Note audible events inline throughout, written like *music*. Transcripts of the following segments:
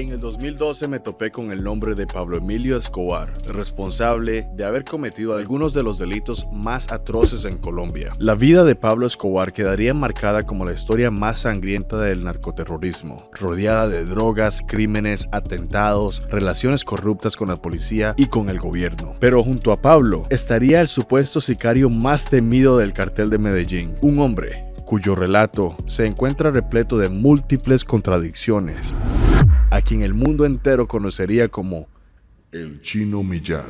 En el 2012 me topé con el nombre de Pablo Emilio Escobar, responsable de haber cometido algunos de los delitos más atroces en Colombia. La vida de Pablo Escobar quedaría marcada como la historia más sangrienta del narcoterrorismo, rodeada de drogas, crímenes, atentados, relaciones corruptas con la policía y con el gobierno. Pero junto a Pablo estaría el supuesto sicario más temido del cartel de Medellín, un hombre cuyo relato se encuentra repleto de múltiples contradicciones, a quien el mundo entero conocería como el Chino Millán.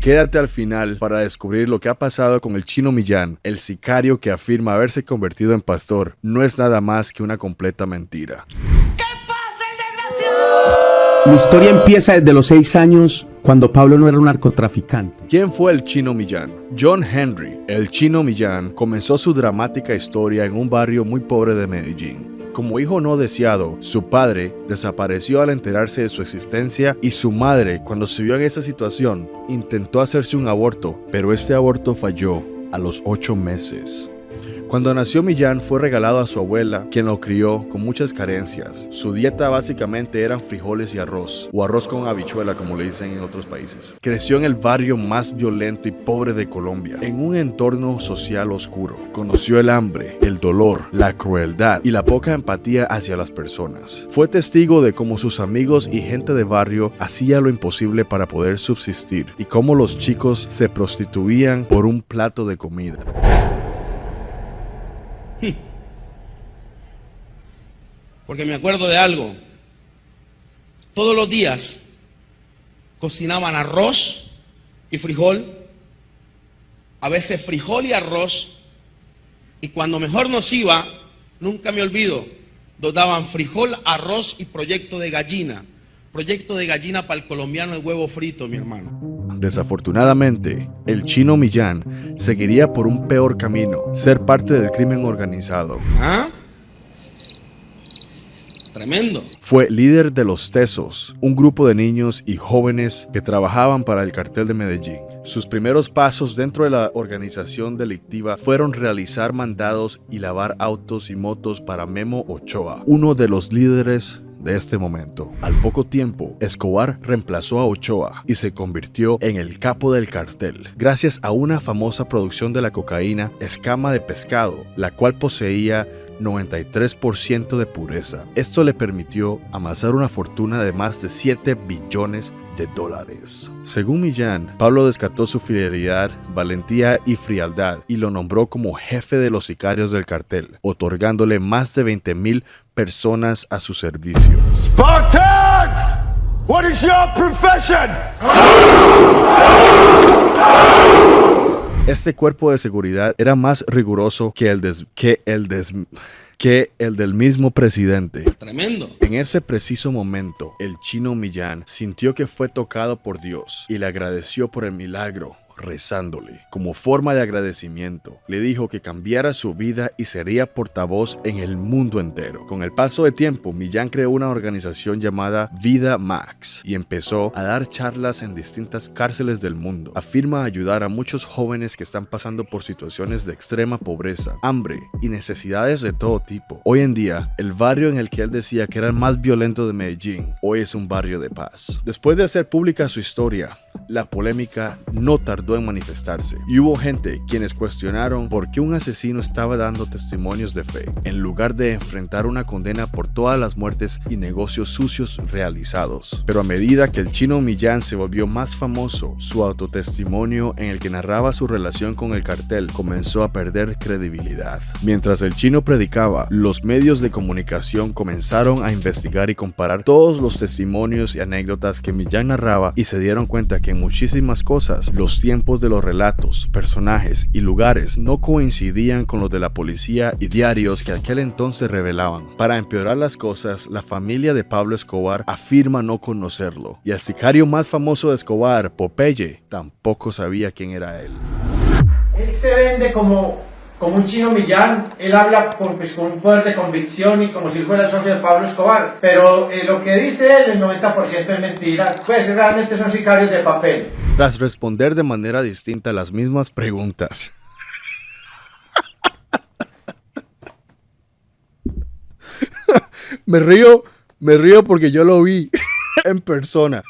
Quédate al final para descubrir lo que ha pasado con el Chino Millán, el sicario que afirma haberse convertido en pastor. No es nada más que una completa mentira. ¿Qué pasa, el desgraciado? La historia empieza desde los seis años cuando Pablo no era un narcotraficante. ¿Quién fue el Chino Millán? John Henry, el Chino Millán, comenzó su dramática historia en un barrio muy pobre de Medellín. Como hijo no deseado, su padre desapareció al enterarse de su existencia y su madre, cuando se vio en esa situación, intentó hacerse un aborto, pero este aborto falló a los ocho meses. Cuando nació Millán fue regalado a su abuela, quien lo crió con muchas carencias. Su dieta básicamente eran frijoles y arroz, o arroz con habichuela como le dicen en otros países. Creció en el barrio más violento y pobre de Colombia, en un entorno social oscuro. Conoció el hambre, el dolor, la crueldad y la poca empatía hacia las personas. Fue testigo de cómo sus amigos y gente de barrio hacía lo imposible para poder subsistir y cómo los chicos se prostituían por un plato de comida. Porque me acuerdo de algo. Todos los días cocinaban arroz y frijol, a veces frijol y arroz, y cuando mejor nos iba, nunca me olvido, nos daban frijol, arroz y proyecto de gallina. Proyecto de gallina para el colombiano de huevo frito, mi hermano. Desafortunadamente, el chino Millán seguiría por un peor camino, ser parte del crimen organizado. ¿Ah? Tremendo. Fue líder de los Tesos, un grupo de niños y jóvenes que trabajaban para el cartel de Medellín. Sus primeros pasos dentro de la organización delictiva fueron realizar mandados y lavar autos y motos para Memo Ochoa, uno de los líderes de este momento. Al poco tiempo, Escobar reemplazó a Ochoa y se convirtió en el capo del cartel, gracias a una famosa producción de la cocaína escama de pescado, la cual poseía 93% de pureza. Esto le permitió amasar una fortuna de más de 7 billones de dólares. Según Millán, Pablo descartó su fidelidad, valentía y frialdad y lo nombró como jefe de los sicarios del cartel, otorgándole más de 20 mil personas a su servicio. Spartans! What is your profession? Este cuerpo de seguridad era más riguroso que el, des- que el des- que el del mismo presidente. Tremendo. En ese preciso momento, el chino Millán sintió que fue tocado por Dios y le agradeció por el milagro rezándole. Como forma de agradecimiento, le dijo que cambiara su vida y sería portavoz en el mundo entero. Con el paso de tiempo, Millán creó una organización llamada Vida Max y empezó a dar charlas en distintas cárceles del mundo. Afirma ayudar a muchos jóvenes que están pasando por situaciones de extrema pobreza, hambre y necesidades de todo tipo. Hoy en día, el barrio en el que él decía que era el más violento de Medellín, hoy es un barrio de paz. Después de hacer pública su historia, la polémica no tardó en manifestarse y hubo gente quienes cuestionaron por qué un asesino estaba dando testimonios de fe en lugar de enfrentar una condena por todas las muertes y negocios sucios realizados. Pero a medida que el chino Millán se volvió más famoso, su autotestimonio en el que narraba su relación con el cartel comenzó a perder credibilidad. Mientras el chino predicaba, los medios de comunicación comenzaron a investigar y comparar todos los testimonios y anécdotas que Millán narraba y se dieron cuenta que en muchísimas cosas los tiempos de los relatos, personajes y lugares no coincidían con los de la policía y diarios que aquel entonces revelaban. Para empeorar las cosas, la familia de Pablo Escobar afirma no conocerlo y el sicario más famoso de Escobar, Popeye, tampoco sabía quién era él. Él se vende como, como un chino millán, él habla con, pues, con un poder de convicción y como si fuera el socio de Pablo Escobar, pero eh, lo que dice él, el 90% es mentiras, pues realmente son sicarios de papel. Tras responder de manera distinta las mismas preguntas. *laughs* Me río Me río porque yo lo vi *laughs* en persona.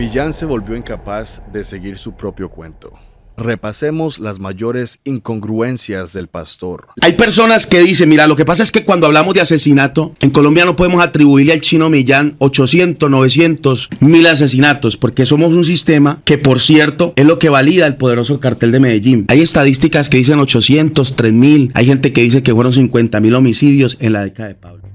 Millán se volvió incapaz de seguir su propio cuento. Repasemos las mayores incongruencias del pastor. Hay personas que dicen, mira, lo que pasa es que cuando hablamos de asesinato, en Colombia no podemos atribuirle al chino Millán 800, 900, 1000 asesinatos, porque somos un sistema que, por cierto, es lo que valida el poderoso cartel de Medellín. Hay estadísticas que dicen 800, 3000, hay gente que dice que fueron 50 mil homicidios en la década de Pablo.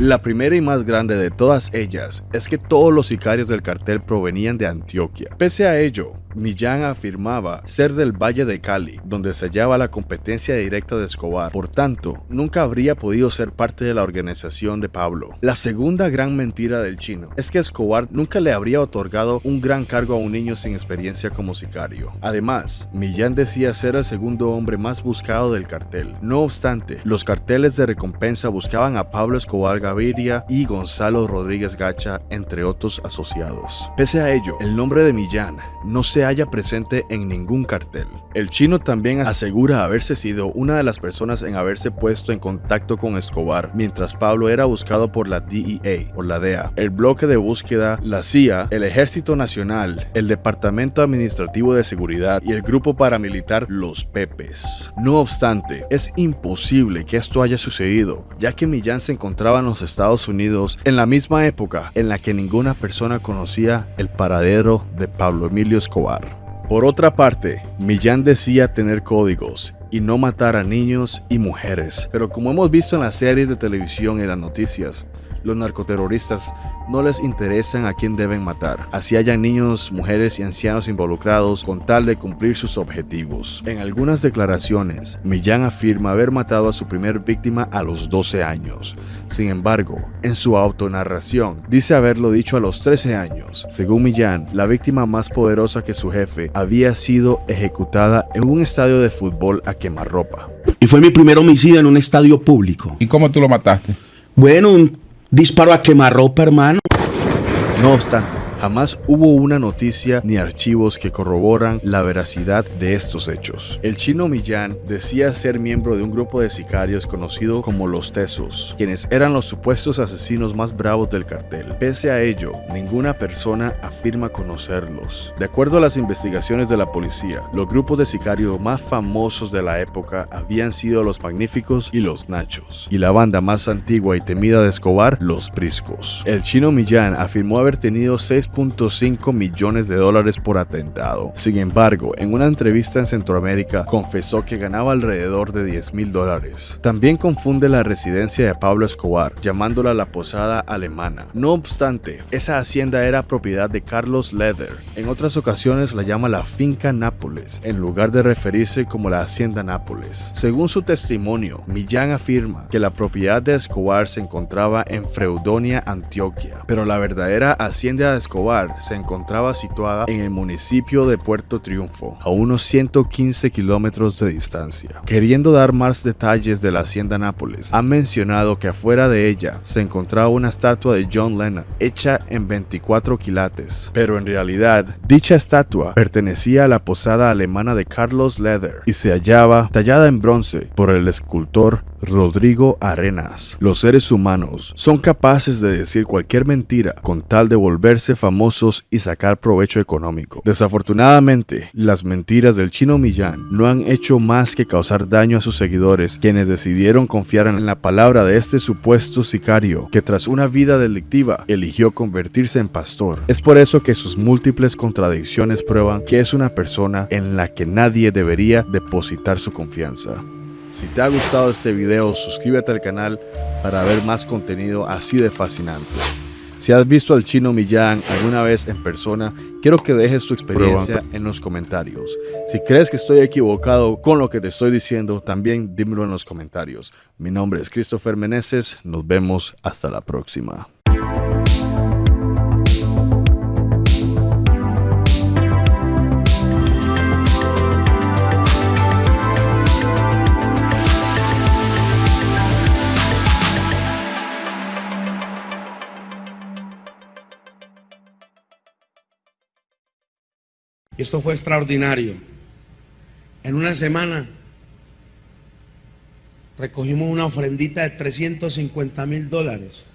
La primera y más grande de todas ellas es que todos los sicarios del cartel provenían de Antioquia. Pese a ello, Millán afirmaba ser del Valle de Cali, donde se hallaba la competencia directa de Escobar. Por tanto, nunca habría podido ser parte de la organización de Pablo. La segunda gran mentira del chino es que Escobar nunca le habría otorgado un gran cargo a un niño sin experiencia como sicario. Además, Millán decía ser el segundo hombre más buscado del cartel. No obstante, los carteles de recompensa buscaban a Pablo Escobar Gaviria y Gonzalo Rodríguez Gacha, entre otros asociados. Pese a ello, el nombre de Millán no se halla presente en ningún cartel. El chino también asegura haberse sido una de las personas en haberse puesto en contacto con Escobar mientras Pablo era buscado por la DEA, por la DEA, el bloque de búsqueda, la CIA, el Ejército Nacional, el Departamento Administrativo de Seguridad y el grupo paramilitar Los Pepes. No obstante, es imposible que esto haya sucedido, ya que Millán se encontraba en los Estados Unidos en la misma época en la que ninguna persona conocía el paradero de Pablo Emilio Escobar. Por otra parte, Millán decía tener códigos y no matar a niños y mujeres, pero como hemos visto en las series de televisión y las noticias, los narcoterroristas no les interesan a quién deben matar, así hayan niños, mujeres y ancianos involucrados con tal de cumplir sus objetivos. En algunas declaraciones, Millán afirma haber matado a su primer víctima a los 12 años. Sin embargo, en su autonarración, dice haberlo dicho a los 13 años. Según Millán, la víctima más poderosa que su jefe había sido ejecutada en un estadio de fútbol a quemarropa. Y fue mi primer homicidio en un estadio público. ¿Y cómo tú lo mataste? Bueno, un disparo a quemarropa, hermano. No obstante, jamás hubo una noticia ni archivos que corroboran la veracidad de estos hechos. El chino Millán decía ser miembro de un grupo de sicarios conocido como los Tesos, quienes eran los supuestos asesinos más bravos del cartel. Pese a ello, ninguna persona afirma conocerlos. De acuerdo a las investigaciones de la policía, los grupos de sicarios más famosos de la época habían sido los Magníficos y los Nachos, y la banda más antigua y temida de Escobar, los Priscos. El chino Millán afirmó haber tenido 6.5 millones de dólares por atentado. Sin embargo, en una entrevista en Centroamérica, confesó que ganaba alrededor de 10 mil dólares. También confunde la residencia de Pablo Escobar, llamándola la posada alemana. No obstante, esa hacienda era propiedad de Carlos Leder. En otras ocasiones la llama la finca Nápoles, en lugar de referirse como la hacienda Nápoles. Según su testimonio, Millán afirma que la propiedad de Escobar se encontraba en Freudonia, Antioquia, pero la verdadera hacienda de Escobar se encontraba situada en el municipio de Puerto Triunfo, a unos 115 kilómetros de distancia. Queriendo dar más detalles de la hacienda Nápoles, ha mencionado que afuera de ella se encontraba una estatua de John Lennon hecha en 24 quilates, pero en realidad dicha estatua pertenecía a la posada alemana de Carlos Leder y se hallaba tallada en bronce por el escultor Rodrigo Arenas. Los seres humanos son capaces de decir cualquier mentira con tal de volverse y sacar provecho económico. Desafortunadamente, las mentiras del chino Millán no han hecho más que causar daño a sus seguidores, quienes decidieron confiar en la palabra de este supuesto sicario que tras una vida delictiva eligió convertirse en pastor. Es por eso que sus múltiples contradicciones prueban que es una persona en la que nadie debería depositar su confianza. Si te ha gustado este video, suscríbete al canal para ver más contenido así de fascinante. Si has visto al chino Millán alguna vez en persona, quiero que dejes tu experiencia en los comentarios. Si crees que estoy equivocado con lo que te estoy diciendo, también dímelo en los comentarios. Mi nombre es Christopher Meneses, nos vemos hasta la próxima. Y esto fue extraordinario. En una semana recogimos una ofrendita de 350 mil dólares